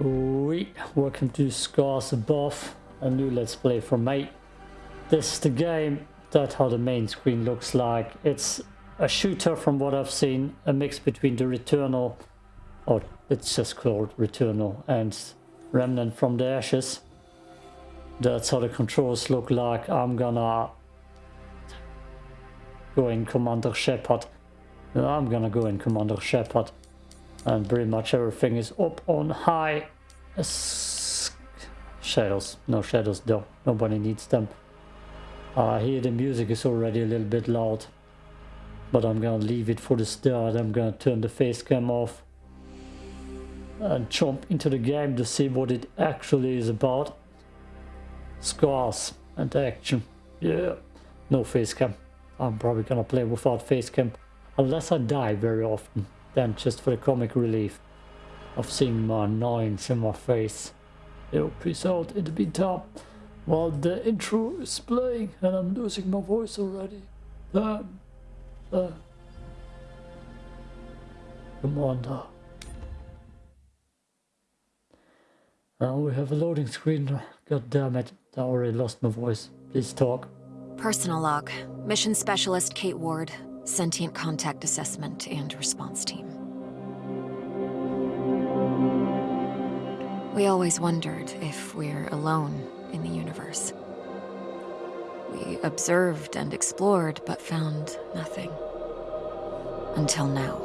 We welcome to Scars Above, a new Let's Play for me. This is the game, that's how the main screen looks like. It's a shooter from what I've seen, a mix between the Returnal, or it's just called Returnal, and Remnant from the Ashes. That's how the controls look like. I'm gonna go in Commander Shepard. I'm gonna go in Commander Shepard and pretty much everything is up on high. Shadows. No shadows though. Nobody needs them. Uh, here the music is already a little bit loud but I'm gonna leave it for the start. I'm gonna turn the face cam off and jump into the game to see what it actually is about. Scars and action. Yeah. No face cam. I'm probably gonna play without face cam unless I die very often then just for the comic relief of seeing my annoyance in my face. Yo, peace out in the meantime. While the intro is playing and I'm losing my voice already. Damn. Uh, Commander. Now we have a loading screen. God damn it. I already lost my voice. Please talk. Personal log. Mission Specialist Kate Ward. Sentient Contact Assessment and Response Team. We always wondered if we're alone in the universe. We observed and explored, but found nothing. Until now.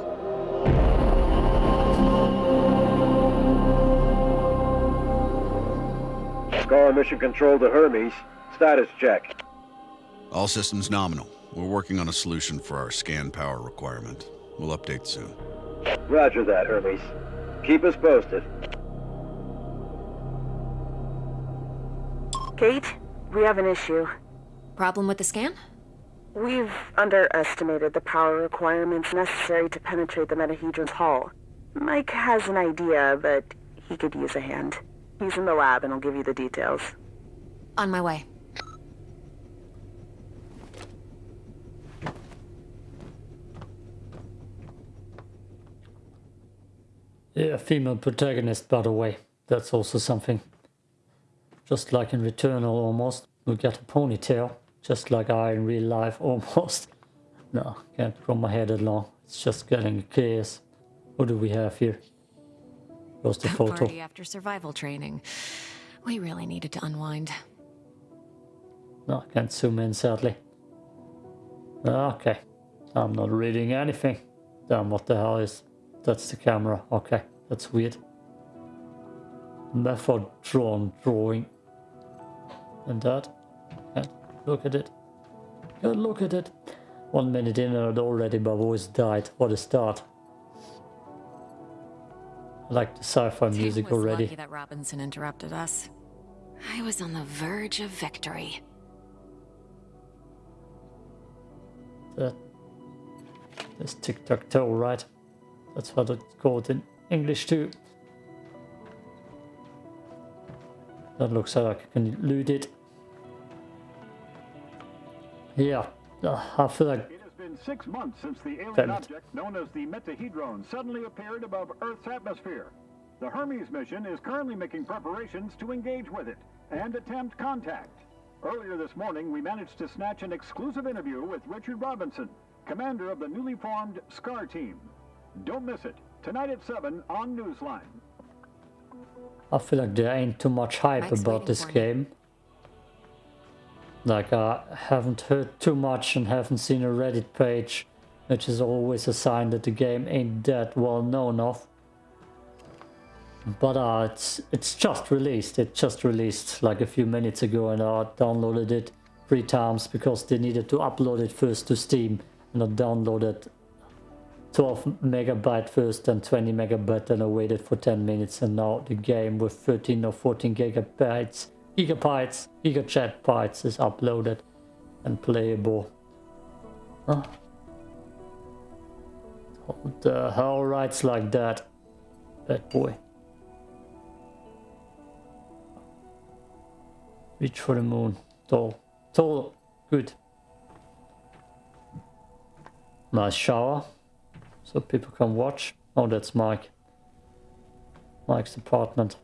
Scar Mission Control to Hermes. Status check. All systems nominal. We're working on a solution for our scan power requirement. We'll update soon. Roger that, Hermes. Keep us posted. Kate, we have an issue. Problem with the scan? We've underestimated the power requirements necessary to penetrate the Metahedron's hull. Mike has an idea, but he could use a hand. He's in the lab and I'll give you the details. On my way. Yeah, female protagonist, by the way. That's also something. Just like in Returnal almost. We get a ponytail. Just like I in real life almost. No, can't grow my hair that long. It's just getting a chaos. What do we have here? Where's the photo? Party after survival training. We really needed to unwind. No, I can't zoom in sadly. Okay. I'm not reading anything. Damn, what the hell is... That's the camera. Okay, that's weird. Method drawn drawing. And that. Look at it. Look at it. One minute in and already my voice died. What a start. I like the sci-fi music was already. lucky that Robinson interrupted us. I was on the verge of victory. Uh, that. That's tic-tac-toe, right? That's what it's called in English too. That looks like I can loot it. Yeah, I feel like It has been six months since the alien object known as the Metahedron suddenly appeared above Earth's atmosphere. The Hermes mission is currently making preparations to engage with it and attempt contact. Earlier this morning, we managed to snatch an exclusive interview with Richard Robinson, commander of the newly formed SCAR team. Don't miss it. Tonight at 7 on Newsline. I feel like there ain't too much hype Mike's about this game. Like I haven't heard too much and haven't seen a Reddit page, which is always a sign that the game ain't that well known of. But uh, it's it's just released. It just released like a few minutes ago, and I downloaded it three times because they needed to upload it first to Steam, and I downloaded 12 megabyte first and 20 megabyte and I waited for 10 minutes and now the game with 13 or 14 gigabytes gigabytes gigachat bytes is uploaded and playable. Huh? What the hell writes like that bad boy. Reach for the moon. Tall. Tall. Good. Nice shower so people can watch. Oh, that's Mike. Mike's apartment.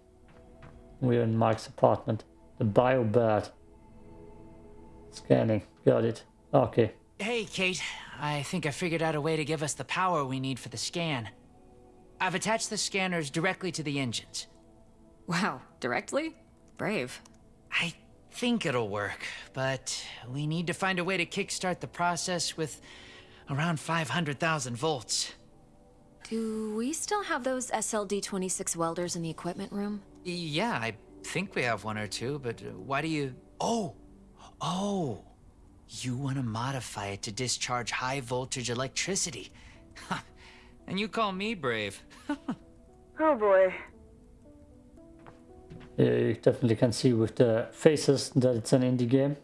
We're in Mike's apartment. The biobed. Scanning. Got it. Okay. Hey, Kate. I think I figured out a way to give us the power we need for the scan. I've attached the scanners directly to the engines. Wow, directly? Brave. I think it'll work, but we need to find a way to kickstart the process with around 500,000 volts. Do we still have those SLD-26 welders in the equipment room? Yeah, I think we have one or two, but uh, why do you... Oh! Oh! You want to modify it to discharge high voltage electricity. and you call me brave. Oh boy. Yeah, you definitely can see with the faces that it's an indie game.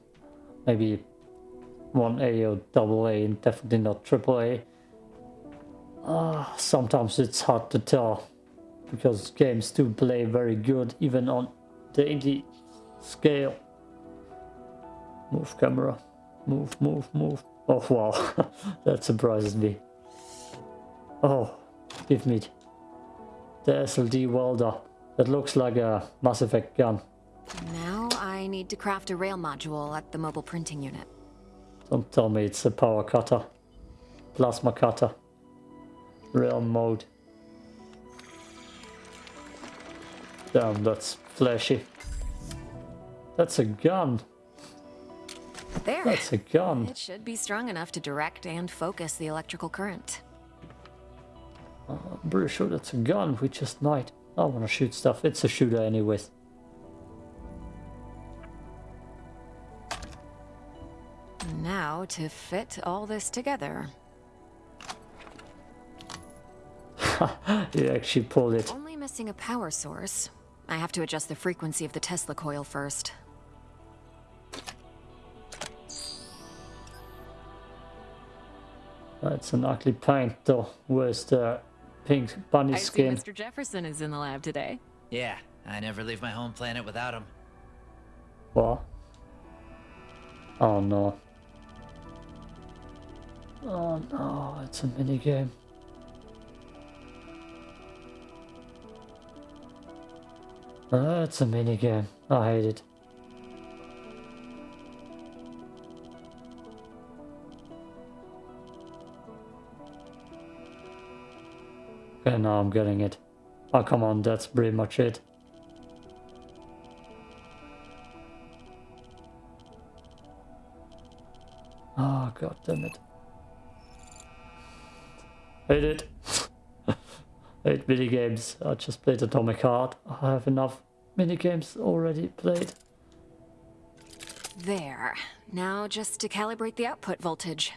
Maybe 1A or double A and definitely not triple A. Uh, sometimes it's hard to tell because games do play very good even on the indie scale. Move camera. Move, move, move. Oh wow, that surprises me. Oh, give me the SLD welder. That looks like a Mass Effect gun. Now I need to craft a rail module at the mobile printing unit. Don't tell me it's a power cutter. Plasma cutter. Rail mode. Damn, that's flashy. That's a gun. There. That's a gun. It should be strong enough to direct and focus the electrical current. Uh, I'm pretty sure that's a gun. We just might. I want to shoot stuff. It's a shooter anyways. To fit all this together. you actually pulled it. Only missing a power source. I have to adjust the frequency of the Tesla coil first. That's an ugly paint though. Where's the pink bunny I see skin? Mr. Jefferson is in the lab today. Yeah, I never leave my home planet without him. What? Oh no. Oh no, it's a minigame. Uh, it's a minigame. I hate it. Okay, now I'm getting it. Oh, come on, that's pretty much it. Oh, god damn it. Hate it. Hate minigames. I just played Atomic Heart. I have enough minigames already played. There. Now just to calibrate the output voltage.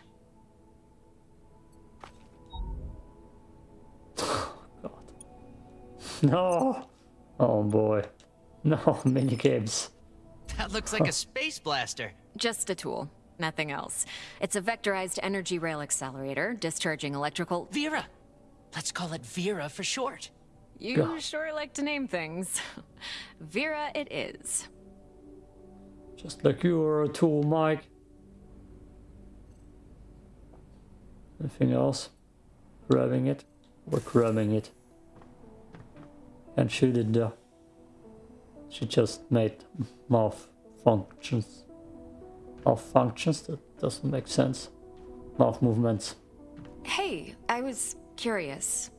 God. No! Oh boy. No, minigames. That looks like a space blaster. Just a tool. Nothing else. It's a vectorized energy rail accelerator, discharging electrical... Vera! Let's call it Vera for short. You God. sure like to name things. Vera it is. Just like you are a tool, Mike. Anything else? Grabbing it? We're grabbing it. And she did it though. She just made mouth functions. Mouth functions? That doesn't make sense. Mouth movements. Hey, I was curious.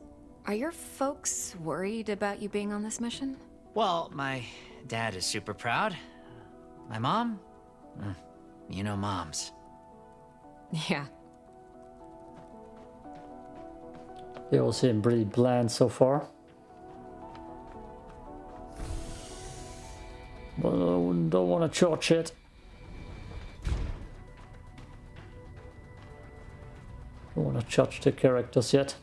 Are your folks worried about you being on this mission? Well, my dad is super proud. My mom? Mm, You know moms. Yeah. They all seem pretty bland so far. But I don't want to charge it. Don't want to charge the characters yet.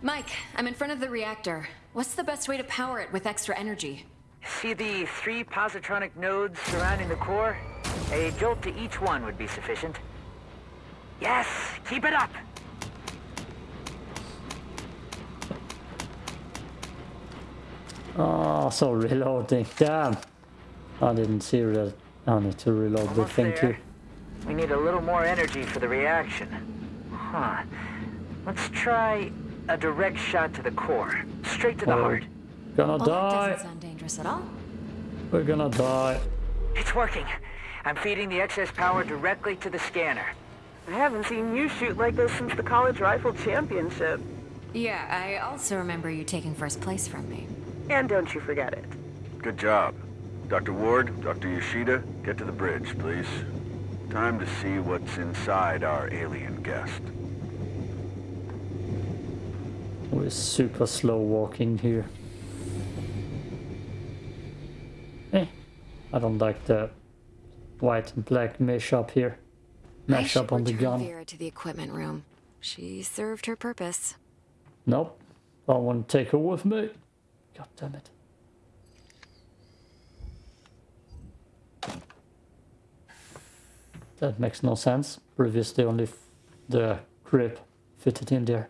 Mike, I'm in front of the reactor. What's the best way to power it with extra energy? See the three positronic nodes surrounding the core? A jolt to each one would be sufficient. Yes, keep it up! Oh, so reloading. Damn. I didn't see that. I need to reload the thing there. too. We need a little more energy for the reaction. Huh. Let's try a direct shot to the core. Straight to the Oh. heart. Gonna Well, that die. doesn't sound dangerous at all. We're gonna die. It's working. I'm feeding the excess power directly to the scanner. I haven't seen you shoot like this since the college rifle championship. Yeah, I also remember you taking first place from me. And don't you forget it. Good job. Dr. Ward, Dr. Yoshida, get to the bridge, please. Time to see what's inside our alien guest. We're super slow walking here. Eh, I don't like the white and black mesh up here. Mesh up on the gun. Vera to the equipment room. She served her purpose. Nope. I want to take her with me. God damn it. That makes no sense. Previously only f- the grip fitted in there.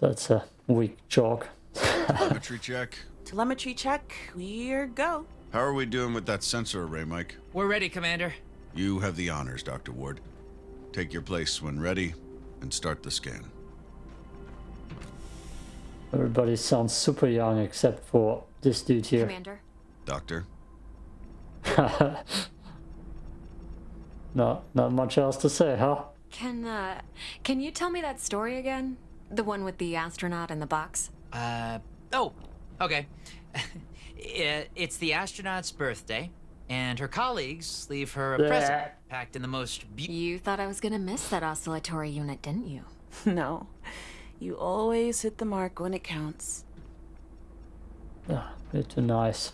That's a weak chalk. Telemetry check. Telemetry check. We're go. How are we doing with that sensor array, Mike? We're ready, Commander. You have the honors, Dr. Ward. Take your place when ready and start the scan. Everybody sounds super young except for this dude here. Commander, Doctor? No, not much else to say, huh? can uh, can you tell me that story again? The one with the astronaut in the box. Uh, oh, okay. I- it's the astronaut's birthday, and her colleagues leave her a present packed in the most be- You thought I was gonna miss that oscillatory unit, didn't you? No. You always hit the mark when it counts. Ah, bit too nice.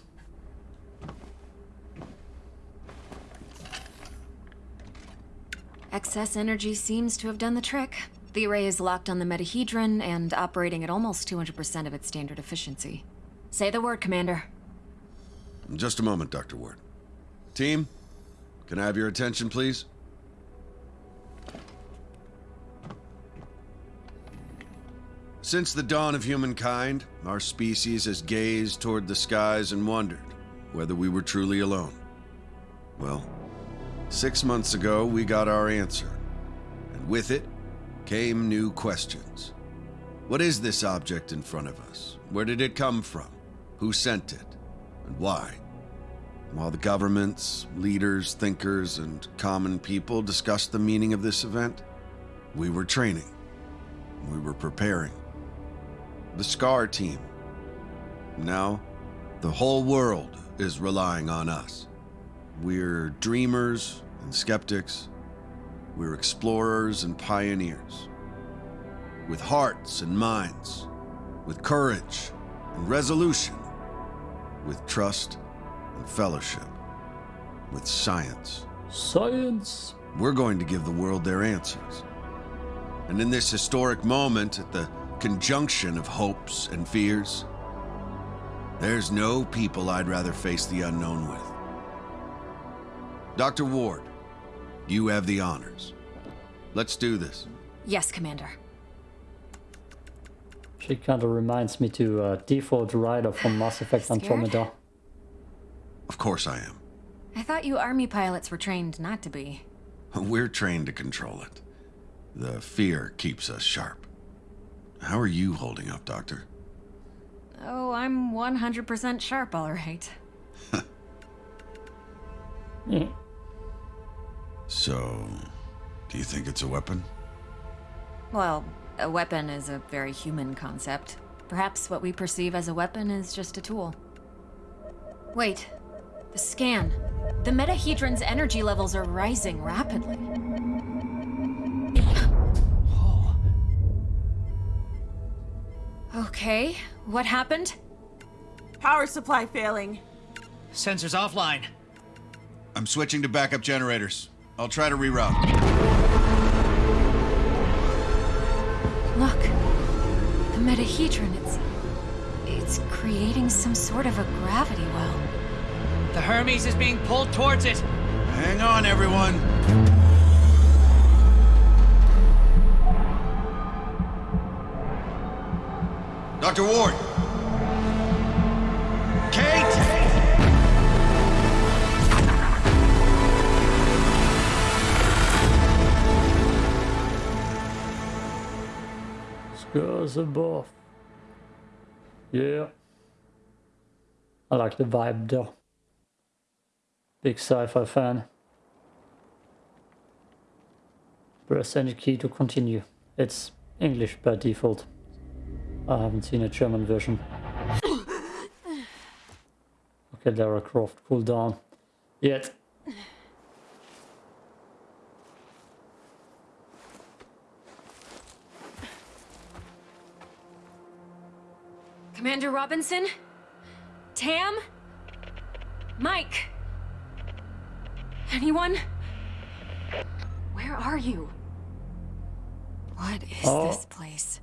Excess energy seems to have done the trick. The array is locked on the metahedron and operating at almost 200% of its standard efficiency. Say the word, Commander. Just a moment, Dr. Ward. Team, can I have your attention, please? Since the dawn of humankind, our species has gazed toward the skies and wondered whether we were truly alone. Well, six months ago, we got our answer. And with it came new questions. What is this object in front of us? Where did it come from? Who sent it? And why? While the governments, leaders, thinkers, and common people discussed the meaning of this event, we were training. We were preparing. The SCAR team. Now, the whole world is relying on us. We're dreamers and skeptics. We're explorers and pioneers. With hearts and minds, with courage and resolution, with trust and fellowship, with science. Science! We're going to give the world their answers. And in this historic moment, at the conjunction of hopes and fears, there's no people I'd rather face the unknown with. Dr. Ward, you have the honors. Let's do this. Yes, Commander. She kind of reminds me to uh, Default Ryder from Mass Effect Andromeda. Of course I am. I thought you army pilots were trained not to be. We're trained to control it. The fear keeps us sharp. How are you holding up, Doctor? Oh, I'm 100% sharp, all right. Eh, So, do you think it's a weapon? Well, a weapon is a very human concept. Perhaps what we perceive as a weapon is just a tool. Wait, the scan. The metahedron's energy levels are rising rapidly. Oh. Okay, what happened? Power supply failing. Sensors offline. I'm switching to backup generators. I'll try to reroute. Look, the metahedron, it's. It's creating some sort of a gravity well. The Hermes is being pulled towards it. Hang on, everyone. Dr. Ward. Scars above. Yeah. I like the vibe though. Big sci-fi fan. Press any key to continue. It's English by default. I haven't seen a German version. Okay, Lara Croft, cool down. Yet. Commander Robinson? Tam? Mike? Anyone? Where are you? What is Oh. this place?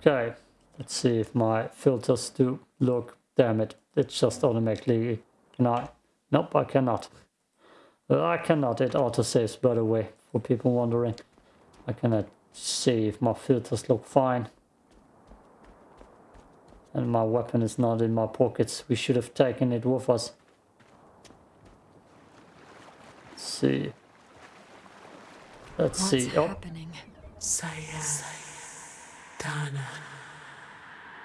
Okay, let's see if my filters do look. Damn it, it's just automatically. Can I? Nope, I cannot. Uh, I cannot. It auto saves, by the way, for people wondering. I cannot see if my filters look fine. And my weapon is not in my pockets. We should have taken it with us. Let's see. Let's What's see. Oh, happening? Donna.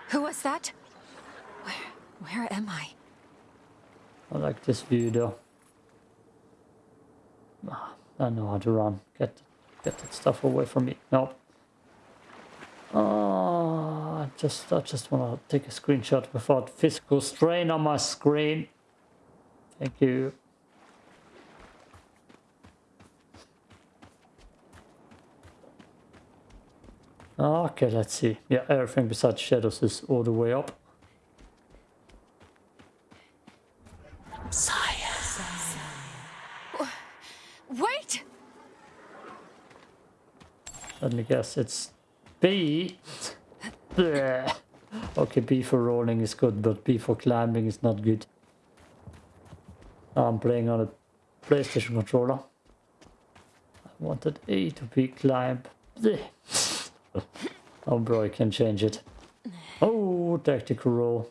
Who was that? Where, where am I? I like this view though. Ah, I know how to run. Get get that stuff away from me. No. Oh, I just I just want to take a screenshot without physical strain on my screen. Thank you. Ah, okay, let's see. Yeah, everything besides shadows is all the way up. Wait! Let me guess, it's B. Okay, B for rolling is good, but B for climbing is not good. I'm playing on a PlayStation controller. I wanted A to be climb. Oh, bro, I can change it. Oh, tactical roll.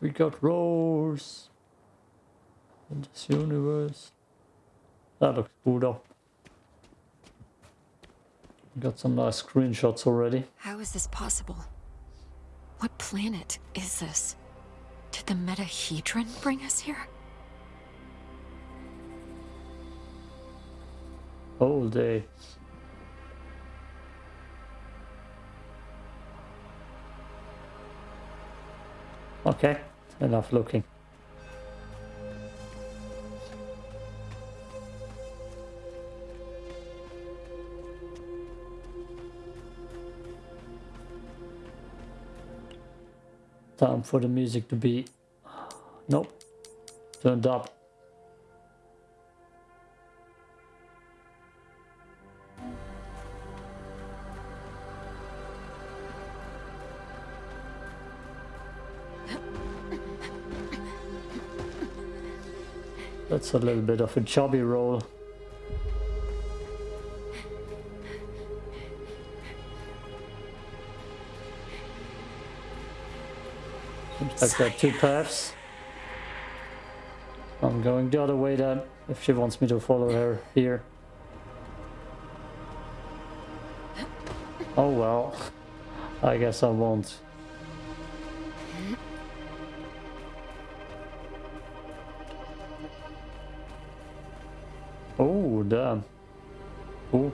We got rolls in this universe. That looks cool though. Got some nice screenshots already. How is this possible? What planet is this? Did the Metahedron bring us here? Whole day. Okay, enough looking. Time for the music to be... Nope. Turned up. That's a little bit of a chubby roll. Like there two paths. I'm going the other way then, if she wants me to follow her here. Oh well, I guess I won't. Oh, damn. Cool.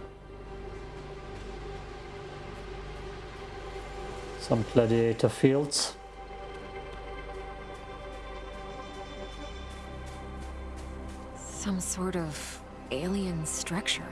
Some gladiator fields. Some sort of alien structure.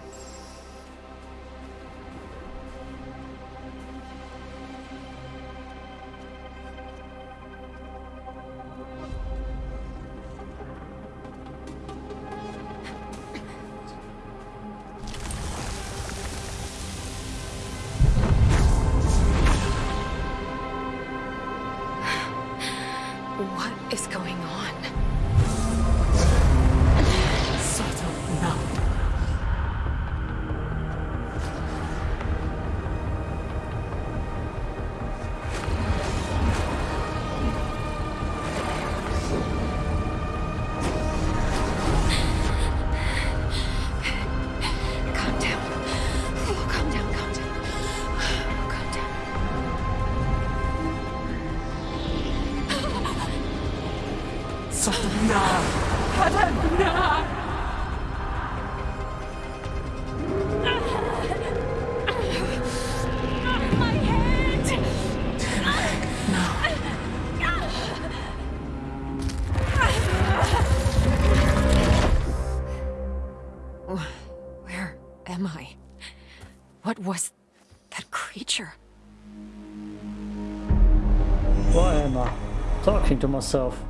To myself?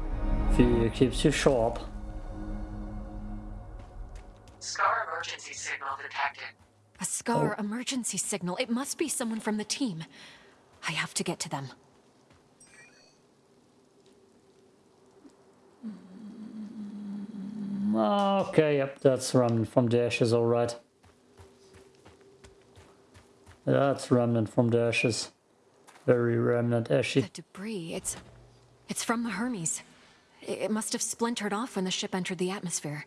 Fear keeps you sharp. Scar emergency signal detected. A Scar oh. emergency signal. It must be someone from the team. I have to get to them. Okay, yep, that's remnant from the ashes, alright. That's remnant from the ashes. Very remnant ashy. The debris, it's... It's from the Hermes. It must have splintered off when the ship entered the atmosphere.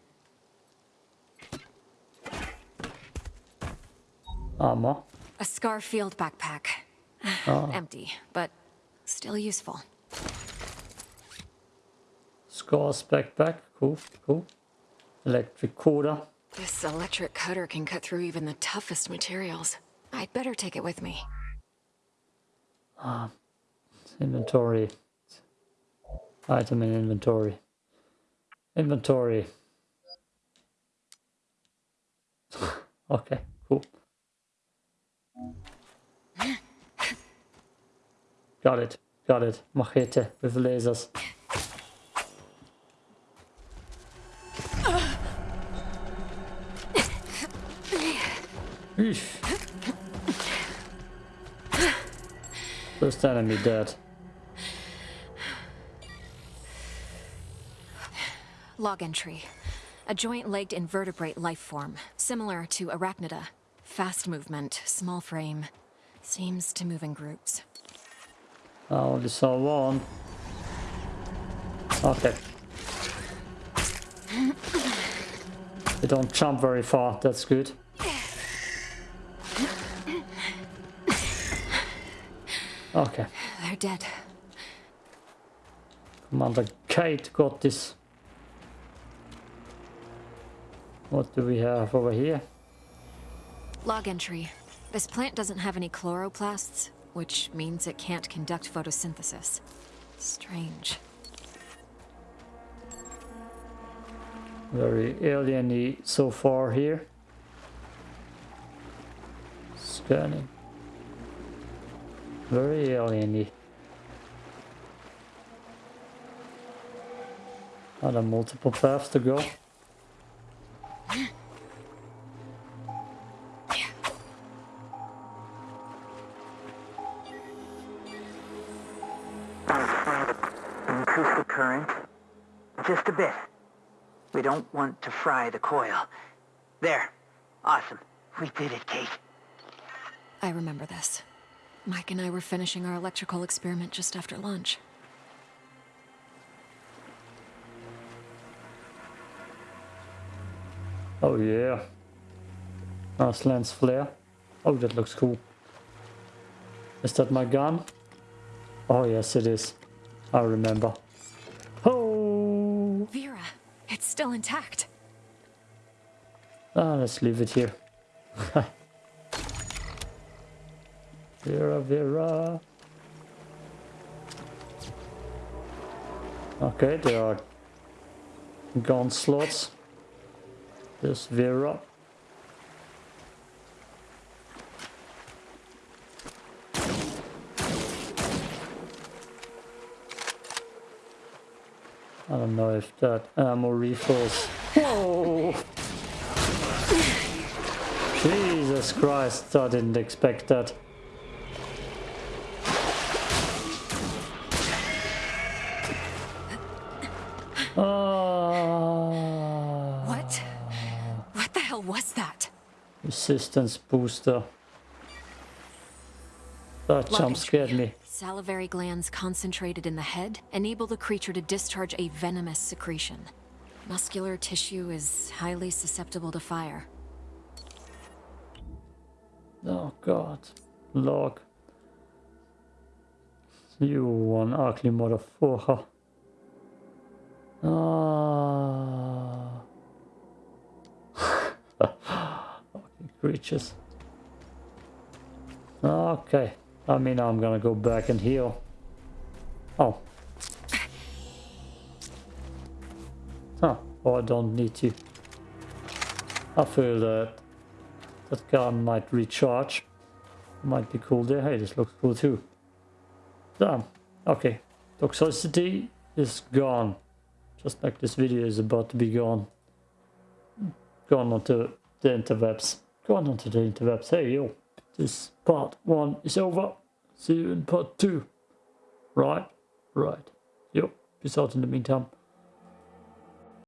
Armor. A Scar field backpack. Empty, but still useful. Scars backpack. Cool, cool. Electric cutter. This electric cutter can cut through even the toughest materials. I'd better take it with me. Ah, Inventory. Item in inventory. Inventory. okay, cool. Got it, got it. Machete with lasers. Eesh. First enemy dead. Log entry. A joint-legged invertebrate life form, similar to arachnida. Fast movement, small frame. Seems to move in groups. Oh, I only saw one. Okay. They don't jump very far, that's good. Okay, They're dead. Commander Kate got this. What do we have over here? Log entry. This plant doesn't have any chloroplasts, which means it can't conduct photosynthesis. Strange. Very alien so far here. Scanning. Very alien Are there multiple paths to go? Don't want to fry the coil. There. Awesome. We did it, Kate. I remember this. Mike and I were finishing our electrical experiment just after lunch. Oh yeah. Nice lens flare. Oh, that looks cool. Is that my gun? Oh yes, it is. I remember. Still intact. Ah, let's leave it here. Vera, Vera. Okay, there are gun slots. There's Vera. I don't know if that ammo refills. Whoa! Jesus Christ, I didn't expect that. Ah, What? What the hell was that? resistance booster. That jump scared me. Salivary glands concentrated in the head enable the creature to discharge a venomous secretion. Muscular tissue is highly susceptible to fire. Oh god. Log. You one ugly motherfucker. Ah. okay, creatures. Okay. I mean, I'm gonna go back and heal. Oh. Oh, I don't need to. I feel that that gun might recharge. Might be cool there. Hey, this looks cool too. Damn. Okay. Toxicity is gone. Just like this video is about to be gone. Gone onto the interwebs. Gone onto the interwebs. Hey, yo. This part one is over. See you in part two. Right? Right. Yep. Peace out in the meantime.